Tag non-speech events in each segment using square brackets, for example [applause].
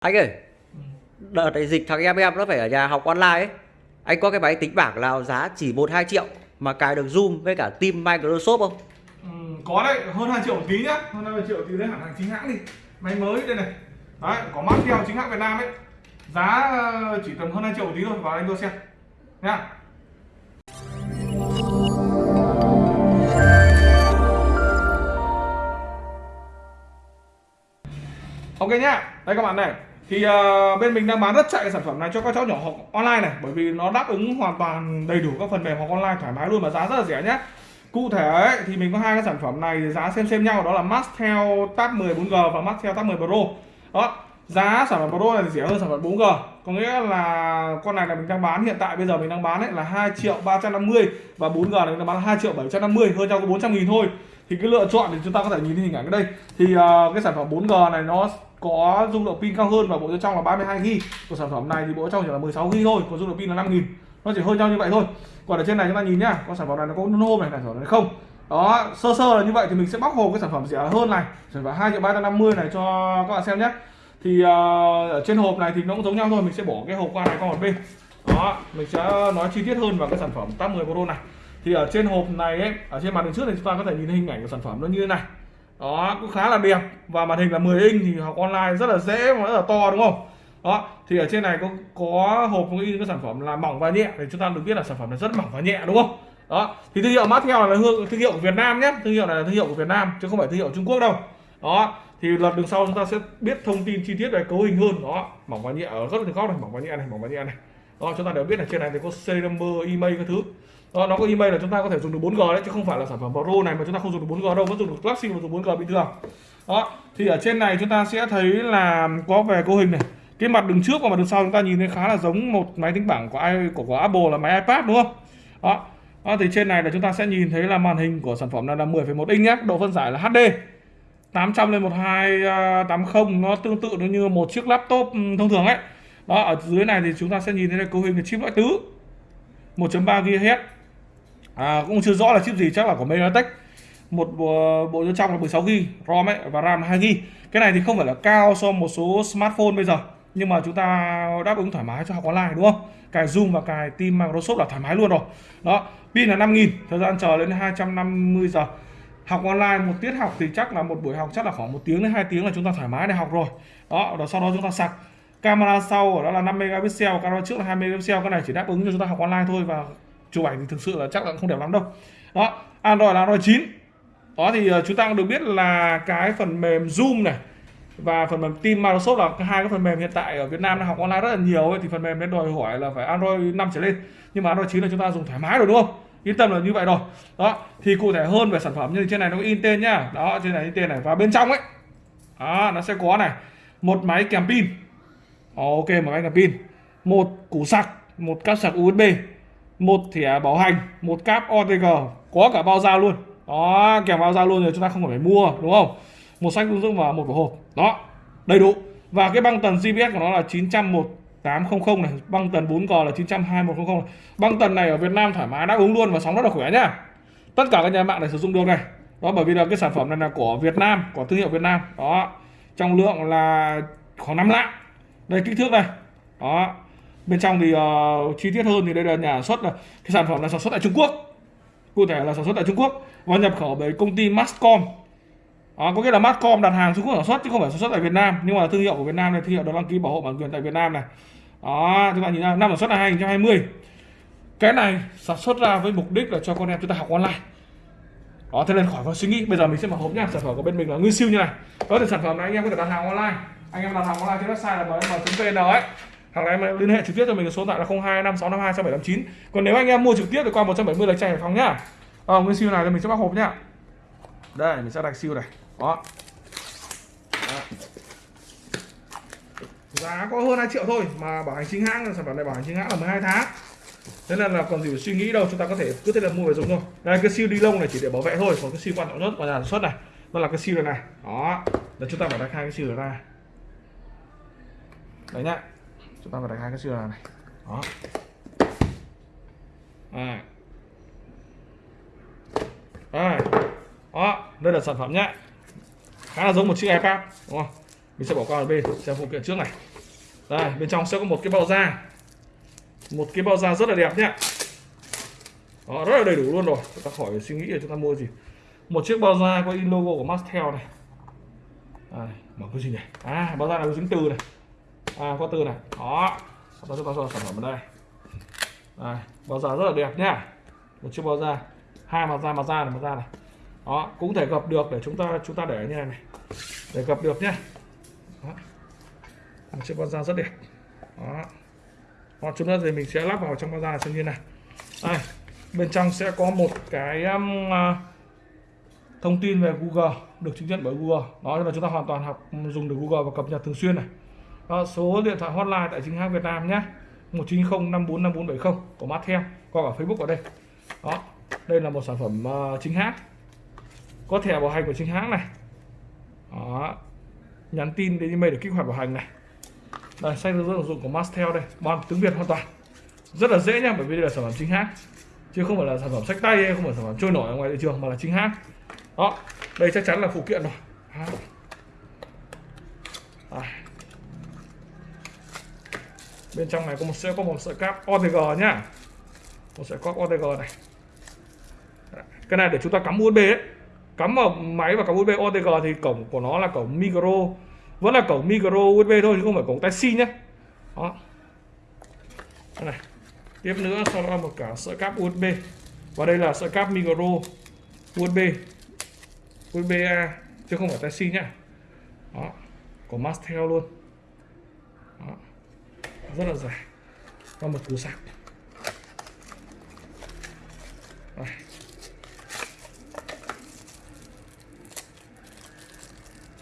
Anh ơi, đợt này dịch thằng em em nó phải ở nhà học online ấy. Anh có cái máy tính bảng nào giá chỉ 1-2 triệu mà cài được Zoom với cả Team Microsoft không? Ừ, có đấy hơn 2 triệu một tí nhá. Hơn 2 triệu thì lấy hẳn hàng chính hãng đi. Máy mới đây này. Đấy có mắt theo chính hãng Việt Nam ấy. Giá ờ, chỉ tầm hơn 2 triệu một tí thôi vào anh đua xem nha. Ok nhá, đây các bạn này. Thì uh, bên mình đang bán rất chạy cái sản phẩm này cho các cháu nhỏ học online này Bởi vì nó đáp ứng hoàn toàn đầy đủ các phần mềm học online thoải mái luôn mà giá rất là rẻ nhé. Cụ thể ấy, thì mình có hai cái sản phẩm này giá xem xem nhau đó là Maxtel Tab 10 4G và Maxtel Tab 10 Pro. Đó, giá sản phẩm Pro này thì rẻ hơn sản phẩm 4G Có nghĩa là con này là mình đang bán hiện tại bây giờ mình đang bán ấy là 2 triệu 350 Và 4G này mình đang bán là 2 triệu 750 hơn nhau có 400 nghìn thôi. Thì cái lựa chọn thì chúng ta có thể nhìn thấy hình ảnh ở đây. Thì uh, cái sản phẩm 4G này nó có dung lượng pin cao hơn và bộ nhớ trong là 32 GB của sản phẩm này thì bộ trong chỉ là 16 GB thôi còn dung lượng pin là 5000 nó chỉ hơn nhau như vậy thôi. Còn ở trên này chúng ta nhìn nhá con sản phẩm này nó có nôn hôm này sản phẩm này không? Đó sơ sơ là như vậy thì mình sẽ bóc hộp cái sản phẩm rẻ hơn này. Sản phẩm 2 triệu 350 này cho các bạn xem nhé thì uh, ở trên hộp này thì nó cũng giống nhau thôi mình sẽ bỏ cái hộp qua này qua một bên. Đó mình sẽ nói chi tiết hơn vào cái sản phẩm Tab 10 Pro này. Thì ở trên hộp này ấy, ở trên màn hình trước này chúng ta có thể nhìn hình ảnh của sản phẩm nó như thế này đó, cũng khá là đẹp. Và màn hình là 10 inch thì học online rất là dễ và rất là to, đúng không? Đó, thì ở trên này có có hộp có in cái sản phẩm là mỏng và nhẹ thì chúng ta được biết là sản phẩm này rất mỏng và nhẹ, đúng không? Đó, thì thương hiệu Mattel là hương thương hiệu của Việt Nam nhé. Thương hiệu này là thương hiệu của Việt Nam, chứ không phải thương hiệu Trung Quốc đâu. Đó, thì lần đường sau chúng ta sẽ biết thông tin chi tiết về cấu hình hơn. Đó, mỏng và nhẹ ở rất là góc này, mỏng và nhẹ này, mỏng và nhẹ này. Đó, chúng ta đều biết là trên này thì có serial number email các thứ đó, nó có email là chúng ta có thể dùng được 4G đấy chứ không phải là sản phẩm Pro này mà chúng ta không dùng được 4G đâu vẫn dùng được galaxy và dùng 4G bình thường. Đó thì ở trên này chúng ta sẽ thấy là có về cấu hình này. Cái mặt đường trước và mặt đường sau chúng ta nhìn thấy khá là giống một máy tính bảng của ai của, của Apple là máy iPad đúng không? Đó đó, thì trên này là chúng ta sẽ nhìn thấy là màn hình của sản phẩm này là 10,1 inch nhé độ phân giải là HD 800 lên 1280 à, nó tương tự nó như một chiếc laptop ừ, thông thường ấy. Đó ở dưới này thì chúng ta sẽ nhìn thấy là cấu hình là chip loại tứ 1.3 GHz à, cũng chưa rõ là chip gì chắc là của MediaTek. Một bộ, bộ nhớ trong là 16 GB ROM ấy và RAM 2 GB cái này thì không phải là cao so một số smartphone bây giờ nhưng mà chúng ta đáp ứng thoải mái cho học online đúng không? Cài Zoom và cài Team Microsoft là thoải mái luôn rồi. Đó pin là 5000 thời gian chờ lên 250 giờ. Học online một tiết học thì chắc là một buổi học chắc là khoảng một tiếng đến hai tiếng là chúng ta thoải mái để học rồi. Đó rồi sau đó chúng ta sạc. Camera sau đó là 5 megapixel camera trước là 2 megapixel cái này chỉ đáp ứng cho chúng ta học online thôi và chụp ảnh thì thực sự là chắc là không đẹp lắm đâu. Đó Android là Android 9 đó thì ờ, chúng ta cũng được biết là cái phần mềm Zoom này và phần mềm Team Microsoft là hai cái phần mềm hiện tại ở Việt Nam đang học online rất là nhiều ấy, thì phần mềm nên đòi hỏi là phải Android 5 trở lên. Nhưng mà Android 9 là chúng ta dùng thoải mái rồi đúng không? Yên tâm là như vậy rồi. Đó thì cụ thể hơn về sản phẩm như trên này nó có in tên nhá. Đó trên này in tên này. Và bên trong ấy đó nó sẽ có này một máy kèm pin. Ok một máy kèm pin một củ sạc một cáp sạc USB một thẻ bảo hành, một cáp OTG có cả bao giao luôn. Đó, kèm bao giao luôn rồi chúng ta không phải mua, đúng không? Một sách hướng dẫn và một vỏ hộp đó, đầy đủ. Và cái băng tần GPS của nó là 901800 này, băng tần 4G là 922100 này. băng tần này ở Việt Nam thoải mái, đáp ứng luôn và sóng rất là khỏe nhá. Tất cả các nhà mạng này sử dụng được này. Đó, bởi vì là cái sản phẩm này là của Việt Nam, của thương hiệu Việt Nam. Đó, trọng lượng là khoảng 5 lạng. Đây, kích thước này đó bên trong thì uh, chi tiết hơn thì đây là nhà sản xuất là cái sản phẩm là sản xuất tại Trung Quốc. Cụ thể là sản xuất tại Trung Quốc. Và nhập khẩu bởi công ty Mascom. À, có nghĩa là Mascom đặt hàng Trung Quốc sản xuất chứ không phải sản xuất tại Việt Nam. Nhưng mà thương hiệu của Việt Nam này thương hiệu được đăng ký bảo hộ bản quyền tại Việt Nam này. Đó chúng ta nhìn ra năm sản xuất là 2020 cái này sản xuất ra với mục đích là cho con em chúng ta học online. Đó thế nên khỏi có suy nghĩ. Bây giờ mình sẽ mở hộp nha sản phẩm của bên mình là nguyên siêu như này. Đó thì sản phẩm này anh em có thể đặt hàng online. Anh em đặt hàng online trên website là mm.vn ấy hoặc là em liên hệ trực tiếp cho mình số điện thoại là 025652 6789 còn nếu anh em mua trực tiếp thì qua 170 là chạy Hải Phòng nhá. À, nguyên siêu này thì mình sẽ bóc hộp nhá. Đây mình sẽ đặt siêu này. Đó. đó. Giá có hơn 2 triệu thôi mà bảo hành chính hãng sản phẩm này bảo hành chính hãng là 12 tháng. Thế nên là còn gì phải suy nghĩ đâu chúng ta có thể cứ thế là mua về dùng thôi. Đây cái siêu đi lông này chỉ để bảo vệ thôi còn cái siêu quan trọng nhất của nhà sản xuất này. Đó là cái siêu này này. Đó. Là chúng ta phải đặt hai cái siêu này ra. Đấy nhá chúng ta phải đặt hai cái siêu này, này. đó. À. À. đó đây là sản phẩm nhá. Khá là giống một chiếc iPad đúng không? Mình sẽ bỏ qua ở bên xem phụ kiện trước này. Đây bên trong sẽ có một cái bao da. Một cái bao da rất là đẹp nhá. Đó, rất là đầy đủ luôn rồi. Chúng ta khỏi suy nghĩ là chúng ta mua gì. Một chiếc bao da có in logo của Mastel này. À, mở cái gì này à bao da này có dính từ này à có từ này. Đó. Sau đó chúng ta cho sản phẩm ở đây? Đây, bao da rất là đẹp nhá. Một chiếc bao da. Hai mặt da mặt da này mặt da này. Đó cũng thể gập được để chúng ta chúng ta để như này này. Để gập được nhá. Đó. một chiếc bao da rất đẹp. Đó. Hoặc chúng ta thì mình sẽ lắp vào trong bao da xem như này. Đây bên trong sẽ có một cái um, uh, thông tin về Google được chứng nhận bởi Google. Đó là chúng ta hoàn toàn học dùng được Google và cập nhật thường xuyên này đó, số điện thoại hotline tại chính hãng Việt Nam nhé. 190 54 5470 của Mattel có cả Facebook ở đây. Đó đây là một sản phẩm uh, chính hãng. Có thẻ bảo hành của chính hãng này. Đó nhắn tin đến email để kích hoạt bảo hành này. Đây sách hướng dẫn sử dụng của Mastel đây bằng tiếng Việt hoàn toàn. Rất là dễ nha bởi vì đây là sản phẩm chính hãng. Chứ không phải là sản phẩm sách tay hay không phải sản phẩm trôi nổi ở ngoài thị trường mà là chính hãng. Đó đây chắc chắn là phụ kiện rồi. Bên trong này có một sẽ có một sợi cáp OTG nhá. Một sợi cáp OTG này. Cái này để chúng ta cắm USB ấy. Cắm vào máy và cắm USB OTG thì cổng của nó là cổng micro. Vẫn là cổng micro USB thôi, chứ không phải cổng Type C nhé đó. Đây này. Tiếp nữa, sau đó một cả sợi cáp USB và đây là sợi cáp micro USB USB A, chứ không phải Type C nhá. Đó. Của Mastel luôn. Đó rất là dài. Và một củ sạc. Đây.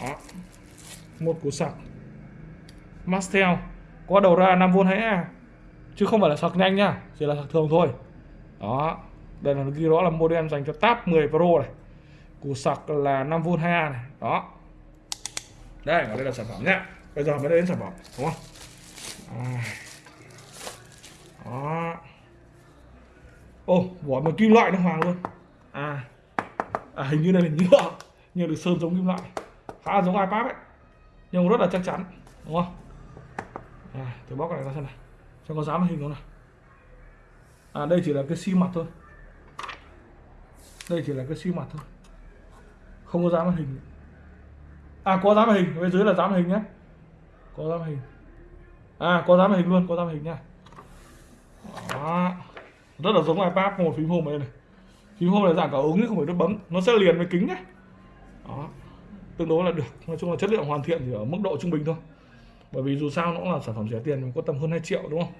đó. Một củ sạc. Mastel, có đầu ra 5V hay à chứ không phải là sạc nhanh nhá chỉ là sạc thường thôi. Đó. Đây là ghi rõ là model dành cho Tab 10 Pro này. Củ sạc là 5V 2A này. Đó. Đây đây là sản phẩm nhá. Bây giờ mới đến sản phẩm, đúng không đó. Ô vỏ một kim loại nó hoàng luôn. À, à hình như đây là nhựa nhưng được sơn giống kim loại. Khá là giống iPad ấy. Nhưng rất là chắc chắn đúng không? À, thử bóc cái này ra xem này. Cho có dám hình không nào à đây chỉ là cái xi mặt thôi. Đây chỉ là cái xi mặt thôi. Không có dám hình. À có dám hình. Bên dưới là dám hình nhé. Có dám hình à có dám hình luôn có dám hình nha. Đó. rất là giống ipad một phím home này này. Phím home này dạng cả ống chứ không phải nút bấm. Nó sẽ liền với kính nhé đó. Tương đối là được. Nói chung là chất lượng hoàn thiện thì ở mức độ trung bình thôi. Bởi vì dù sao nó cũng là sản phẩm rẻ tiền có tầm hơn 2 triệu đúng không?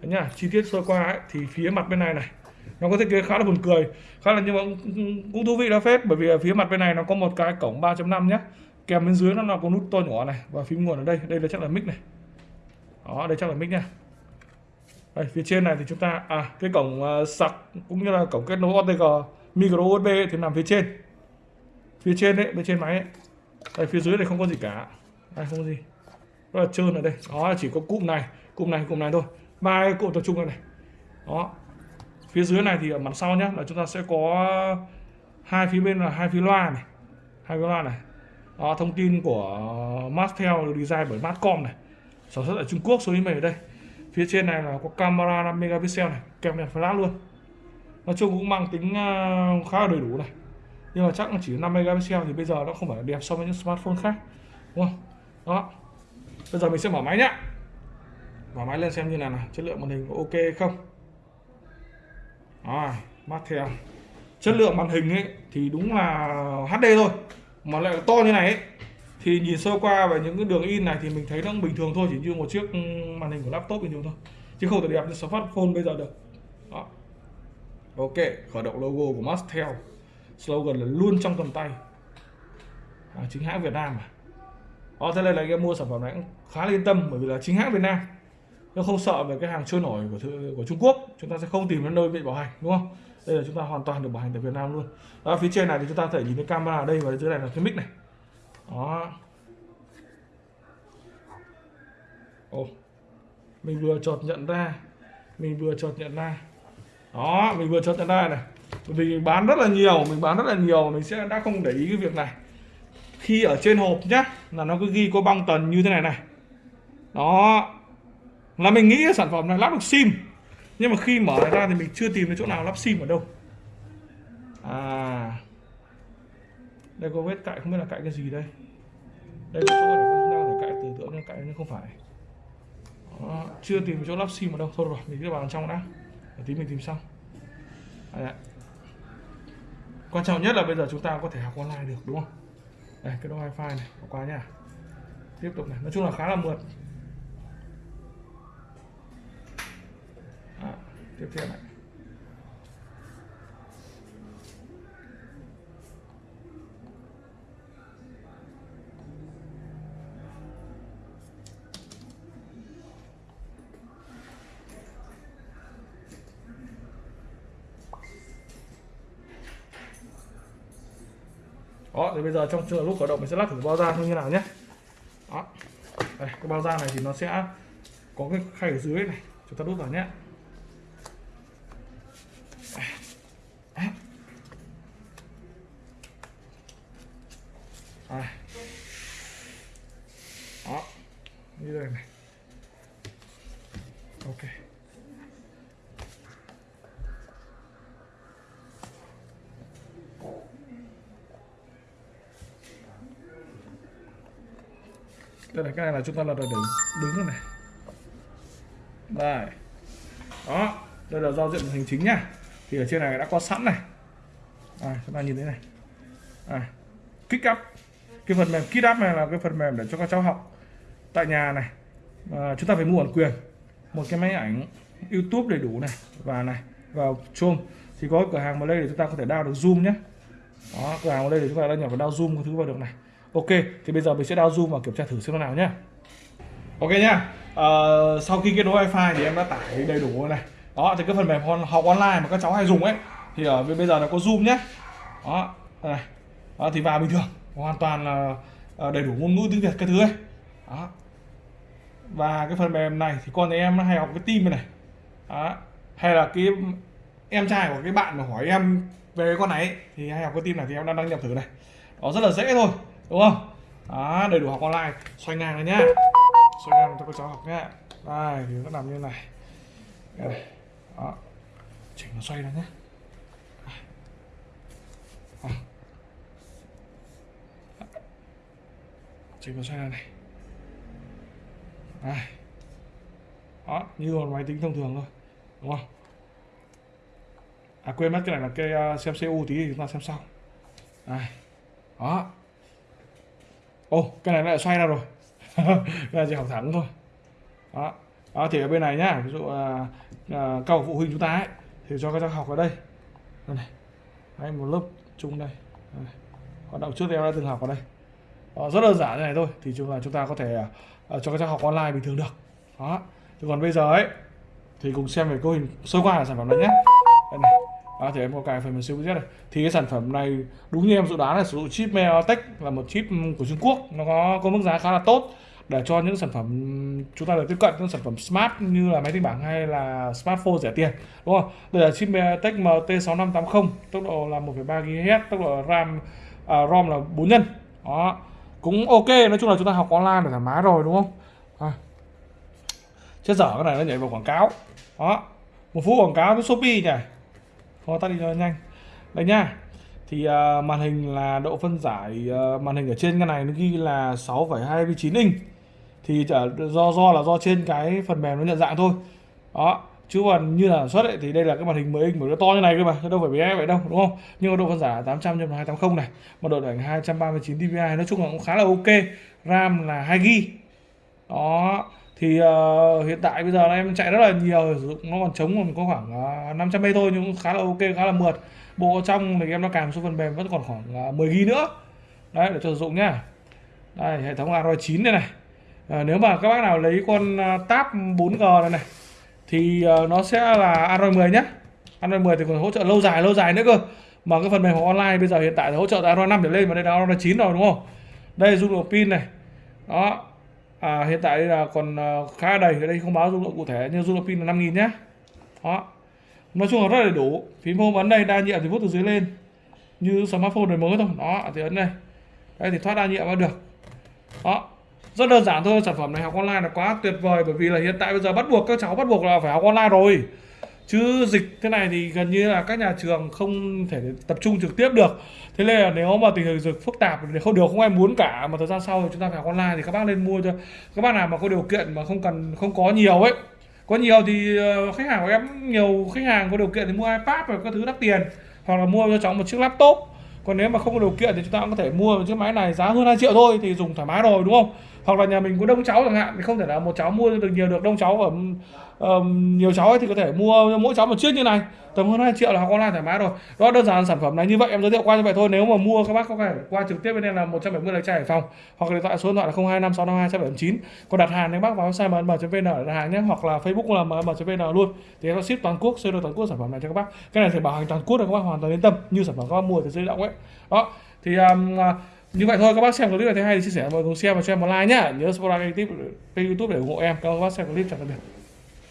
Đấy nhá chi tiết sơ qua ấy, thì phía mặt bên này này. Nó có thiết kế khá là buồn cười khá là nhưng mà cũng thú vị đó phết. Bởi vì ở phía mặt bên này nó có một cái cổng 3.5 nhé kèm bên dưới nó là có nút to nhỏ này và phím nguồn ở đây. Đây là chắc là mic này đó đây chắc là mic nha. Đây, phía trên này thì chúng ta à cái cổng uh, sạc cũng như là cổng kết nối OTG micro USB thì nằm phía trên. Phía trên đấy bên trên máy ấy. đây phía dưới này không có gì cả. Đây không có gì. Rất là trơn ở đây. Đó chỉ có cụm này cụm này cụm này thôi. Ba cái cụm tập trung này này đó. Phía dưới này thì ở mặt sau nhé là chúng ta sẽ có hai phía bên là hai phía loa này. Hai phía loa này. Đó, thông tin của Mastel được design bởi Mascom này sản xuất ở Trung Quốc số email ở đây. Phía trên này là có camera 5 megapixel này kèm đèn flash luôn. Nói chung cũng mang tính à, khá là đầy đủ này. Nhưng mà chắc là chỉ 5 megapixel thì bây giờ nó không phải đẹp so với những smartphone khác đúng không? Đó. Bây giờ mình sẽ mở máy nhá. Mở máy lên xem như nào nào chất lượng màn hình có ok hay không à, theo chất lượng màn hình ấy thì đúng là HD thôi mà lại to như này ấy thì nhìn sơ qua về những cái đường in này thì mình thấy nó bình thường thôi chỉ như một chiếc màn hình của laptop bình thường thôi. Chứ không thể đẹp như smartphone bây giờ được. Đó. Ok khởi động logo của Mastel. Slogan là luôn trong tầm tay. À, chính hãng Việt Nam mà đó thế nên là em mua sản phẩm này cũng khá là yên tâm bởi vì là chính hãng Việt Nam. Nó không sợ về cái hàng trôi nổi của của Trung Quốc. Chúng ta sẽ không tìm đến nơi bị bảo hành đúng không? Đây là chúng ta hoàn toàn được bảo hành tại Việt Nam luôn. Đó, phía trên này thì chúng ta có thể nhìn thấy camera ở đây và dưới này là cái mic này đó. Ồ, mình vừa chọt nhận ra mình vừa chọt nhận ra. Đó mình vừa chọt nhận ra này. Bởi vì mình bán rất là nhiều mình bán rất là nhiều mình sẽ đã không để ý cái việc này. Khi ở trên hộp nhá là nó cứ ghi có băng tần như thế này này. Đó. Là mình nghĩ cái sản phẩm này lắp được sim nhưng mà khi mở ra thì mình chưa tìm được chỗ nào lắp sim ở đâu. À. Đây có vết cạy không biết là cạy cái gì đây đây là chỗ để chúng ta có thể cạy từ tượng nhưng cạy nhưng không phải. Đó, chưa tìm chỗ lắp sim ở đâu. Thôi rồi mình cứ vào trong đã. Để tí mình tìm xong Đây ạ. quan trọng nhất là bây giờ chúng ta có thể học online được đúng không? Đây cái đó wifi này bỏ qua nhá. Tiếp tục này. Nói chung là khá là mượt. À, tiếp theo này đó thì bây giờ trong trường lúc khởi động mình sẽ lắc thử bao da như thế nào nhé. Đó. Đây, cái bao da này thì nó sẽ có cái khay ở dưới này. Chúng ta đút vào nhé Đây. đó như đây này ok đây này cái này là chúng ta là được đứng đứng rồi này. Đây. Đó đây là giao diện hình chính nhá thì ở trên này đã có sẵn này. À, chúng ta nhìn thấy này. À, kích up. Cái phần mềm kích up này là cái phần mềm để cho các cháu học tại nhà này. À, chúng ta phải mua bản quyền. Một cái máy ảnh YouTube đầy đủ này và này vào Chrome. Thì có cửa hàng vào đây để chúng ta có thể đao được zoom nhé. Đó cửa hàng vào đây để chúng ta đăng nhập vào đao zoom cái thứ vào được này ok thì bây giờ mình sẽ đao zoom và kiểm tra thử xem nó nào nhé ok nhá. Ờ, sau khi kết nối wifi thì em đã tải đầy đủ rồi này. Đó thì cái phần mềm học online mà các cháu hay dùng ấy thì ở bên bây giờ nó có zoom nhé đó này. Đó, thì vào bình thường. Hoàn toàn là ờ, đầy đủ ngôn ngữ tiếng việt cái thứ ấy. Đó. Và cái phần mềm này thì con nhà em nó hay học cái team này. Đó. Hay là cái em trai của cái bạn mà hỏi em về cái con này ấy, thì hay học cái team này thì em đang đăng nhập thử này. Đó rất là dễ thôi đúng không? Đó đầy đủ học online. Xoay ngang này nhá. Xoay ngang cho các cháu học nhá. Đây thì nó nằm như này. Đây đó. Chỉnh nó xoay ra nhé chỉnh nó xoay ra này. Đây. Đó như một máy tính thông thường thôi. Đúng không? À quên mất cái này là cái uh, xem CU tí thì chúng ta xem sau. Đây. Đó ô cái này lại xoay ra rồi. [laughs] Cái này chỉ học thẳng thôi. Đó. Đó thì ở bên này nhá ví dụ à, à, các phụ huynh chúng ta ấy thì cho các cháu học ở đây. Đây này. Đấy, một lớp chung đây. Đây. hoạt động trước thì em đã từng học ở đây. Đó, rất đơn giản như này thôi thì chúng là chúng ta có thể à, cho các cháu học online bình thường được. Đó. Thì còn bây giờ ấy thì cùng xem về cấu hình sơ qua sản phẩm này nhé à, thì em có cài phần mềm siêu này. Thì cái sản phẩm này đúng như em dự đoán là sử dụng chip MediaTek là một chip của Trung Quốc. Nó có có mức giá khá là tốt. Để cho những sản phẩm chúng ta được tiếp cận những sản phẩm smart như là máy tính bảng hay là smartphone rẻ tiền đúng không? Đây là chip MediaTek MT6580 tốc độ là 1,3 GHz tốc độ RAM à, ROM là 4 nhân. Đó. Cũng ok nói chung là chúng ta học online để thoải mái rồi đúng không? À. chết dở cái này nó nhảy vào quảng cáo. Đó. Một phút quảng cáo với Shopee nhỉ? Thôi tắt đi cho nhanh. Đây nha. Thì uh, màn hình là độ phân giải uh, màn hình ở trên cái này nó ghi là 6,29 inch. Thì chả- do do là do trên cái phần mềm nó nhận dạng thôi. Đó. Chứ còn như là sản xuất ấy, thì đây là cái màn hình 10 inch mà nó to như này cơ mà đâu phải bé vậy đâu đúng không? Nhưng mà độ phân giải là 800 x 280 này một độ ảnh 239 dpi nói chung là cũng khá là ok. Ram là 2 gb đó thì uh, hiện tại bây giờ em chạy rất là nhiều sử dụng nó còn trống còn có khoảng uh, 500 m thôi nhưng cũng khá là ok khá là mượt. Bộ trong thì em nó cài một số phần mềm vẫn còn khoảng uh, 10 gb nữa. Đấy để cho sử dụng nhá. Đây hệ thống Android 9 đây này. À, nếu mà các bác nào lấy con uh, tab 4G này này thì uh, nó sẽ là Android 10 nhé Android 10 thì còn hỗ trợ lâu dài lâu dài nữa cơ. Mà cái phần mềm học online bây giờ hiện tại là hỗ trợ Android 5 trở lên mà đây là Android 9 rồi đúng không? Đây dung lượng pin này. Đó à, hiện tại đây là còn à, khá đầy. Ở đây không báo dung lượng cụ thể nhưng dung lượng pin là 5000 nhé đó. Nói chung là rất là đầy đủ. Phím home ấn đây đa nhiệm thì vuốt từ dưới lên. Như smartphone đời mới thôi. Đó thì ấn đây. Đây thì thoát đa nhiệm vào được. Đó. Rất đơn giản thôi sản phẩm này học online là quá tuyệt vời. Bởi vì là hiện tại bây giờ bắt buộc các cháu bắt buộc là phải học online rồi chứ dịch thế này thì gần như là các nhà trường không thể tập trung trực tiếp được. Thế nên là nếu mà tình hình dịch phức tạp thì không, điều không ai muốn cả, mà thời gian sau thì chúng ta phải học online thì các bác nên mua cho. Các bác nào mà có điều kiện mà không cần, không có nhiều ấy. Có nhiều thì ờ, khách hàng của em, nhiều khách hàng có điều kiện thì mua ipad và các thứ đắt tiền, hoặc là mua cho cháu một chiếc laptop. Còn nếu mà không có điều kiện thì chúng ta cũng có thể mua một chiếc máy này giá hơn 2 triệu thôi thì dùng thoải mái rồi, đúng không? Hoặc là nhà mình có đông cháu chẳng hạn thì không thể là một cháu mua được nhiều được đông cháu ở um, nhiều cháu ấy thì có thể mua mỗi cháu một chiếc như này. Tầm hơn 2 triệu là học online thoải mái rồi. Đó đơn giản sản phẩm này như vậy em giới thiệu qua như vậy thôi. Nếu mà mua các bác có thể qua trực tiếp bên em là 170 lạch trai Hải Phòng hoặc là điện thoại số điện thoại là 025652 789 còn đặt hàng thì bác vào website mm.vn để đặt hàng nhé hoặc là Facebook là mm.vn luôn. Thì em có ship toàn quốc ship toàn quốc sản phẩm này cho các bác. Cái này thì bảo hành toàn quốc là các bác hoàn toàn yên tâm. Như sản phẩm các bác mua từ dây động ấy. Đó thì um, như vậy thôi, các bác xem clip này thấy hay thì chia sẻ mọi người cùng xem và cho em một like nhá. Nhớ subscribe kênh youtube để ủng hộ em. Các bác xem clip, chào tạm biệt.